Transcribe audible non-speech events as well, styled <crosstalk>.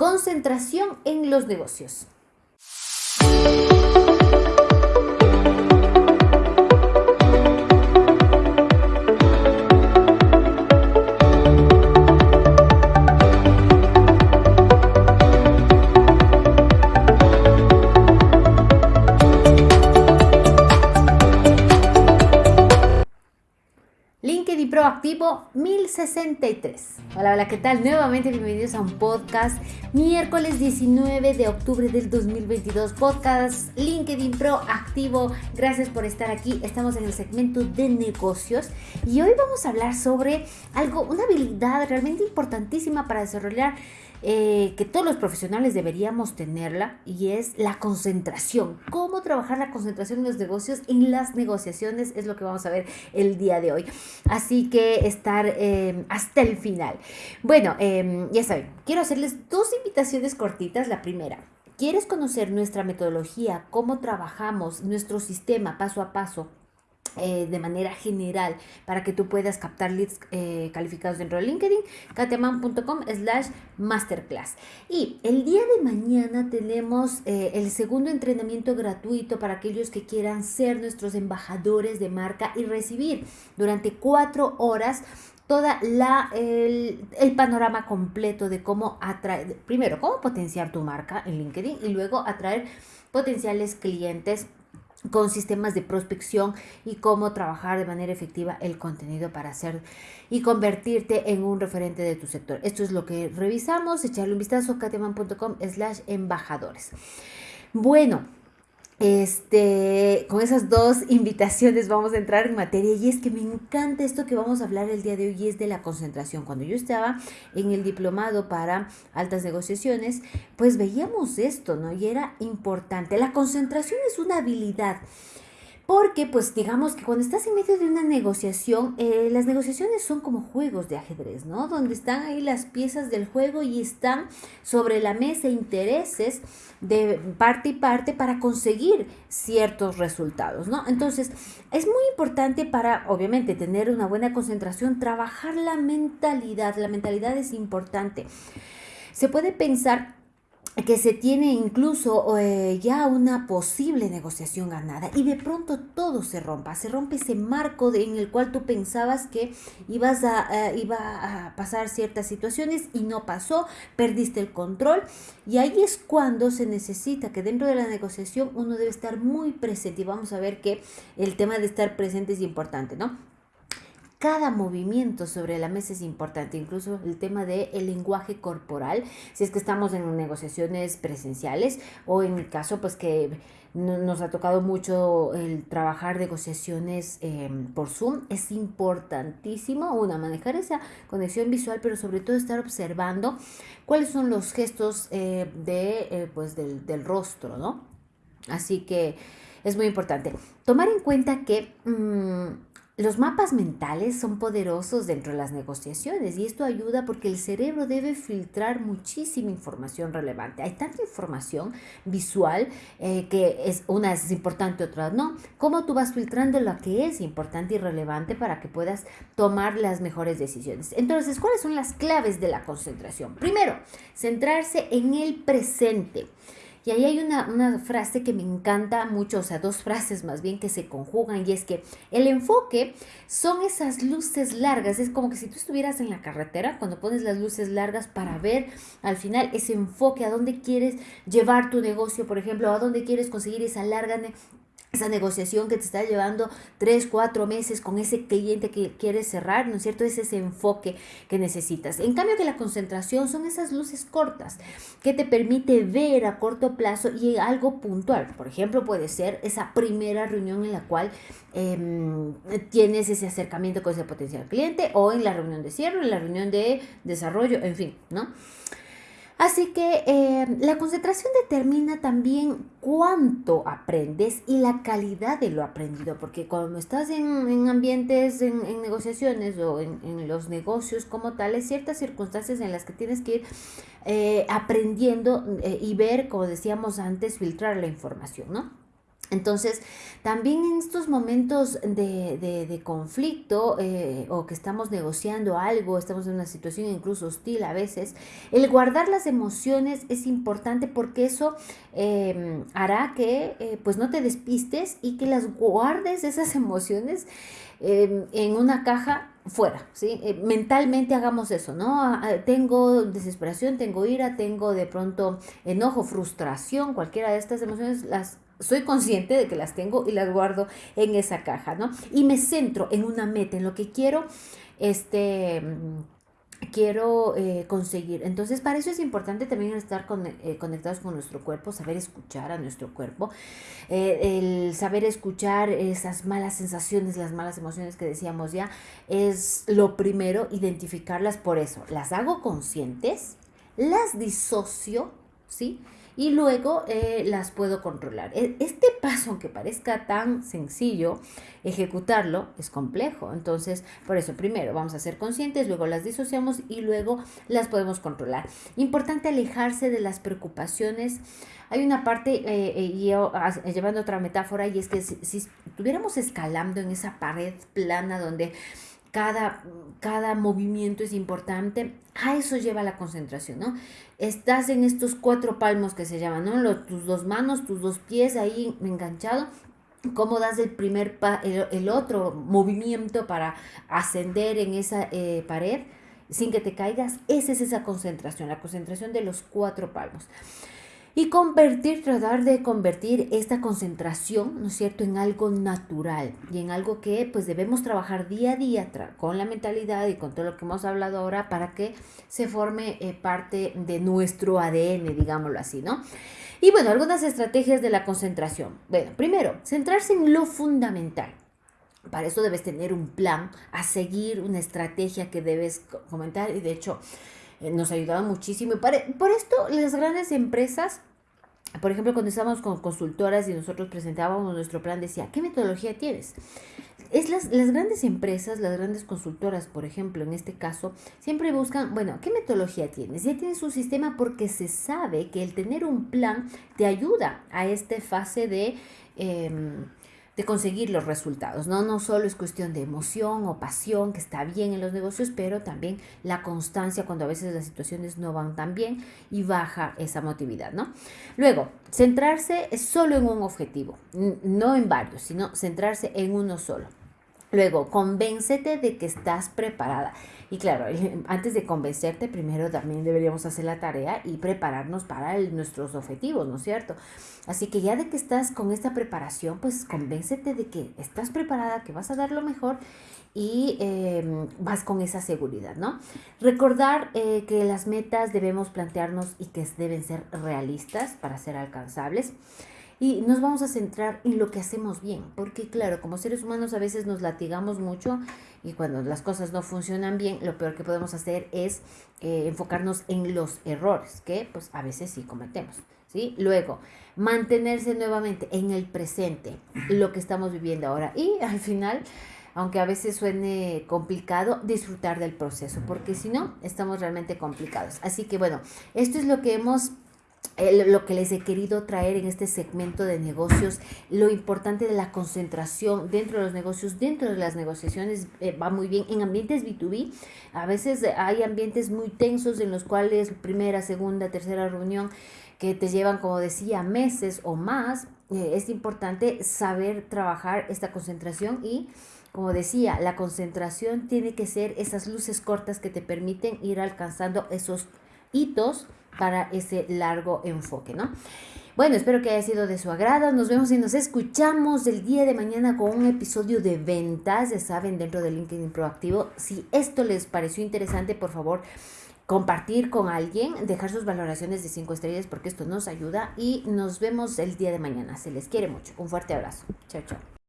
Concentración en los negocios. Proactivo 1063. Hola, hola, ¿qué tal? Nuevamente bienvenidos a un podcast miércoles 19 de octubre del 2022. Podcast LinkedIn Proactivo. Gracias por estar aquí. Estamos en el segmento de negocios y hoy vamos a hablar sobre algo, una habilidad realmente importantísima para desarrollar eh, que todos los profesionales deberíamos tenerla y es la concentración. Cómo trabajar la concentración en los negocios, en las negociaciones, es lo que vamos a ver el día de hoy. Así que estar eh, hasta el final. Bueno, em, ya saben, quiero hacerles dos invitaciones cortitas. La primera, ¿quieres conocer nuestra metodología, cómo trabajamos, nuestro sistema paso a paso? Eh, de manera general para que tú puedas captar leads eh, calificados dentro de LinkedIn, kateman.com slash masterclass. Y el día de mañana tenemos eh, el segundo entrenamiento gratuito para aquellos que quieran ser nuestros embajadores de marca y recibir durante cuatro horas toda la el, el, panorama completo de cómo atraer, primero, cómo potenciar tu marca en LinkedIn y luego atraer potenciales clientes con sistemas de prospección y cómo trabajar de manera efectiva el contenido para hacer y convertirte en un referente de tu sector. Esto es lo que revisamos, echarle un vistazo a kateman.com slash embajadores. Bueno, este, con esas dos invitaciones vamos a entrar en materia y es que me encanta esto que vamos a hablar el día de hoy y es de la concentración. Cuando yo estaba en el diplomado para altas negociaciones, pues veíamos esto, ¿no? Y era importante. La concentración es una habilidad porque, pues, digamos que cuando estás en medio de una negociación, eh, las negociaciones son como juegos de ajedrez, ¿no? Donde están ahí las piezas del juego y están sobre la mesa intereses de parte y parte para conseguir ciertos resultados, ¿no? Entonces, es muy importante para, obviamente, tener una buena concentración, trabajar la mentalidad. La mentalidad es importante. Se puede pensar que se tiene incluso eh, ya una posible negociación ganada y de pronto todo se rompa, se rompe ese marco en el cual tú pensabas que ibas a, iba a pasar ciertas situaciones y no pasó, perdiste el control y ahí es cuando se necesita que dentro de la negociación uno debe estar muy presente y vamos a ver que el tema de estar presente es importante, ¿no? Cada movimiento sobre la mesa es importante, incluso el tema del el lenguaje corporal, si es que estamos en negociaciones presenciales o en el caso pues que nos ha tocado mucho el trabajar negociaciones em, por Zoom, es importantísimo, una, manejar esa conexión visual, pero sobre todo estar observando cuáles son los gestos eh, de, eh, pues del, del rostro, ¿no? Así que es muy importante. Tomar en cuenta que mm, los mapas mentales son poderosos dentro de las negociaciones y esto ayuda porque el cerebro debe filtrar muchísima información relevante. Hay tanta información visual eh, que es una es importante, otra no. ¿Cómo tú vas filtrando lo que es importante y relevante para que puedas tomar las mejores decisiones? Entonces, ¿cuáles son las claves de la concentración? Primero, centrarse en el presente. Y ahí hay una, frase que me encanta mucho, o sea, dos frases más bien que se conjugan, y es que el enfoque son esas luces largas, es como que si tú estuvieras en la carretera, cuando pones las luces largas para ver al final ese enfoque, a dónde quieres llevar tu negocio, por ejemplo, a dónde quieres conseguir esa larga esa negociación que te está llevando tres, cuatro meses con ese cliente que quieres cerrar, ¿no es cierto? Es ese enfoque que necesitas. En cambio que la concentración son esas luces cortas que te permite ver a corto plazo y algo puntual. Por ejemplo, puede ser esa primera reunión en la cual em, tienes ese acercamiento con ese potencial cliente o en la reunión de cierre, en la reunión de desarrollo, en fin, ¿no? Así que eh, la concentración determina también cuánto aprendes y la calidad de lo aprendido, porque cuando estás en, ambientes, en, negociaciones o en, los negocios como tal, hay ciertas circunstancias en las que tienes que ir eh, aprendiendo eh, y ver, como decíamos antes, filtrar la información, ¿no? Entonces, también en estos momentos de, conflicto eh, o que estamos negociando algo, estamos en una situación incluso hostil a veces, el guardar las emociones es importante porque eso em, hará que eh, pues no te despistes y que las guardes esas <laughs> emociones em, en una caja fuera, ¿sí? Eh, mentalmente hagamos eso, ¿no? Ah, ah, tengo desesperación, tengo ira, tengo de pronto enojo, frustración, cualquiera de estas emociones las soy consciente de que las tengo y las guardo en esa caja, ¿no? Y me centro en una meta, en lo que quiero, este quiero eh, conseguir. Entonces, para eso es importante también estar eh, conectados con nuestro cuerpo, saber escuchar a nuestro cuerpo, eh, el saber escuchar esas malas sensaciones, las malas emociones que decíamos ya, es lo primero, identificarlas por eso. Las hago conscientes, las disocio, ¿sí? Y luego eh, las puedo controlar. E, este paso, aunque parezca tan sencillo, ejecutarlo es complejo. Entonces, por eso, primero vamos a ser conscientes, luego las disociamos y luego las podemos controlar. Importante alejarse de las preocupaciones. Hay una parte, eh, eh, y llevando otra metáfora, y es que si, si estuviéramos escalando en esa pared plana donde cada, cada movimiento es importante, a eso lleva la concentración, ¿no? Estás en estos cuatro palmos que se llaman, ¿no? tus dos manos, tus dos pies ahí enganchado, cómo das el primer, pa el, otro movimiento para ascender en esa eh, pared sin que te caigas, esa es esa concentración, la concentración de los cuatro palmos y convertir, tratar de convertir esta concentración, ¿no es cierto?, en algo natural y en algo que pues debemos trabajar día a día con la mentalidad y con todo lo que hemos hablado ahora para que se forme eh, parte de nuestro ADN, digámoslo así, ¿no? Y bueno, algunas estrategias de la concentración. Bueno, primero, centrarse en lo fundamental. Para eso debes tener un plan a seguir, una estrategia que debes comentar y de hecho nos ayudaba muchísimo. Y por esto las grandes empresas, por ejemplo, cuando estábamos con consultoras y nosotros presentábamos nuestro plan, decía, ¿qué metodología tienes? Es las, las grandes empresas, las grandes consultoras, por ejemplo, en este caso, siempre buscan, bueno, ¿qué metodología tienes? Ya tienes un sistema porque se sabe que el tener un plan te ayuda a esta fase de... Em, de conseguir los resultados. ¿no? no solo es cuestión de emoción o pasión, que está bien en los negocios, pero también la constancia cuando a veces las situaciones no van tan bien y baja esa motividad. ¿no? Luego, centrarse solo en un objetivo, no en varios, sino centrarse en uno solo. Luego, convéncete de que estás preparada. Y claro, <laughs> antes de convencerte, primero también deberíamos hacer la tarea y prepararnos para nuestros objetivos, ¿no es cierto? Así que ya de que estás con esta preparación, pues convéncete de que estás preparada, que vas a dar lo mejor y em, vas con esa seguridad, ¿no? Recordar eh, que las metas debemos plantearnos y que deben ser realistas para ser alcanzables y nos vamos a centrar en lo que hacemos bien, porque claro, como seres humanos a veces nos latigamos mucho y cuando las cosas no funcionan bien, lo peor que podemos hacer es eh, enfocarnos en los errores, que pues a veces sí cometemos, ¿sí? Luego, mantenerse nuevamente en el presente, lo que estamos viviendo ahora y al final aunque a veces suene complicado, disfrutar del proceso, porque si no, estamos realmente complicados. Así que bueno, esto es lo que hemos lo que les he querido traer en este segmento de negocios, lo importante de la concentración dentro de los negocios, dentro de las negociaciones eh, va muy bien. En ambientes B2B, a veces hay ambientes muy tensos en los cuales primera, segunda, tercera reunión que te llevan, como decía, meses o más. Eh, es importante saber trabajar esta concentración y como decía, la concentración tiene que ser esas luces cortas que te permiten ir alcanzando esos hitos para ese largo enfoque, ¿no? Bueno, espero que haya sido de su agrado. Nos vemos y nos escuchamos el día de mañana con un episodio de ventas, ya saben, dentro de LinkedIn Proactivo. Si esto les pareció interesante, por favor, compartir con alguien, dejar sus valoraciones de 5 estrellas porque esto nos ayuda y nos vemos el día de mañana. Se les quiere mucho. Un fuerte abrazo. Chao, chao.